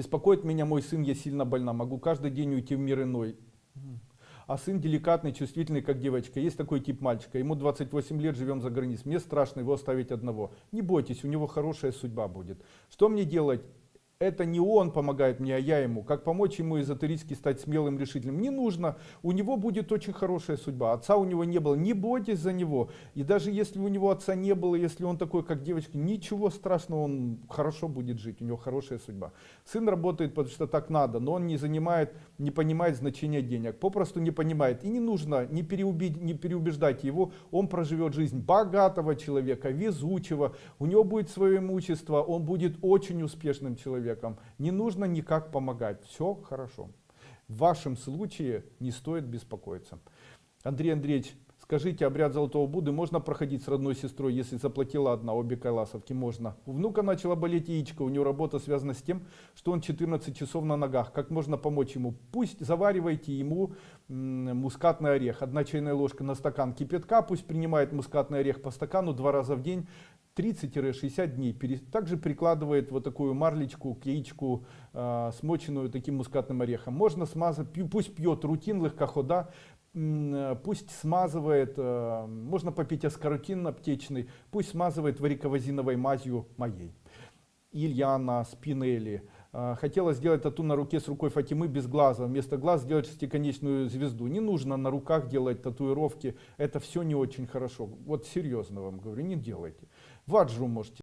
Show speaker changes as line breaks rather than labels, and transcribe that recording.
Беспокоит меня мой сын, я сильно больна, могу каждый день уйти в мир иной. А сын деликатный, чувствительный, как девочка. Есть такой тип мальчика. Ему 28 лет, живем за границей. Мне страшно его оставить одного. Не бойтесь, у него хорошая судьба будет. Что мне делать? Это не он помогает мне, а я ему. Как помочь ему эзотерически стать смелым, решительным? Не нужно. У него будет очень хорошая судьба. Отца у него не было. Не бойтесь за него. И даже если у него отца не было, если он такой, как девочка, ничего страшного, он хорошо будет жить. У него хорошая судьба. Сын работает, потому что так надо, но он не занимает, не понимает значения денег. Попросту не понимает. И не нужно не, переубедить, не переубеждать его. Он проживет жизнь богатого человека, везучего. У него будет свое имущество. Он будет очень успешным человеком не нужно никак помогать, все хорошо. В вашем случае не стоит беспокоиться. Андрей Андреевич, скажите, обряд Золотого Будды можно проходить с родной сестрой, если заплатила одна, обе кайласовки? Можно. У внука начала болеть яичко, у него работа связана с тем, что он 14 часов на ногах. Как можно помочь ему? Пусть заваривайте ему мускатный орех. Одна чайная ложка на стакан кипятка, пусть принимает мускатный орех по стакану два раза в день. 30-60 дней. Также прикладывает вот такую марлечку к яичку, э, смоченную таким мускатным орехом. Можно смазать, пусть пьет рутин, легкохода, пусть смазывает, э, можно попить аскаротин аптечный, пусть смазывает вариковазиновой мазью моей. Ильяна, Спинелли. А, хотела сделать тату на руке с рукой Фатимы без глаза. Вместо глаз сделать шестиконечную звезду. Не нужно на руках делать татуировки. Это все не очень хорошо. Вот серьезно вам говорю, не делайте. Ваджру можете